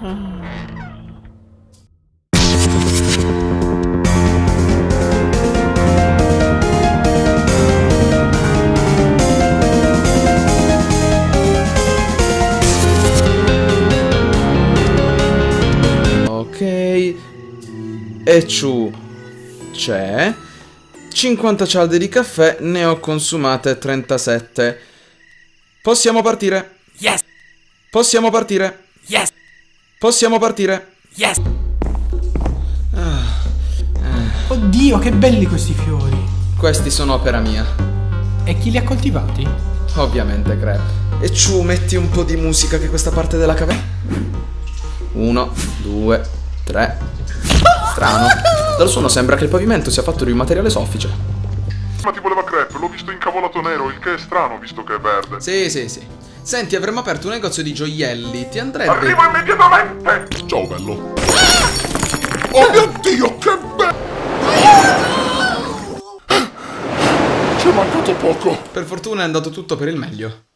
Ok. E ciù c'è. 50 cialde di caffè, ne ho consumate 37. Possiamo partire. Yes! Possiamo partire. Yes! Possiamo partire. Yes! Oddio, che belli questi fiori. Questi sono opera mia. E chi li ha coltivati? Ovviamente, Crep. E ciù, metti un po' di musica che questa parte della caverna. Uno, due, tre. Strano. Dal suono sembra che il pavimento sia fatto di un materiale soffice. Ma ti voleva crepe, l'ho visto incavolato nero, il che è strano visto che è verde. Sì, sì, sì. Senti, avremmo aperto un negozio di gioielli. Ti andrebbe. Arrivo immediatamente! Ciao bello. Oh mio dio, che bello! Ci è mancato poco. Per fortuna è andato tutto per il meglio.